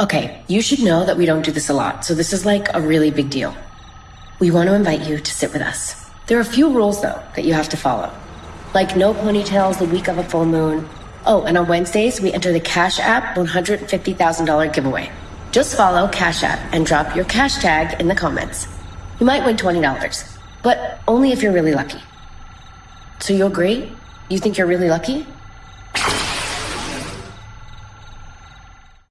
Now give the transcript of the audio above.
Okay, you should know that we don't do this a lot, so this is like a really big deal. We want to invite you to sit with us. There are a few rules, though, that you have to follow. Like no ponytails the week of a full moon. Oh, and on Wednesdays, we enter the Cash App $150,000 giveaway. Just follow Cash App and drop your cash tag in the comments. You might win $20, but only if you're really lucky. So you agree? You think you're really lucky?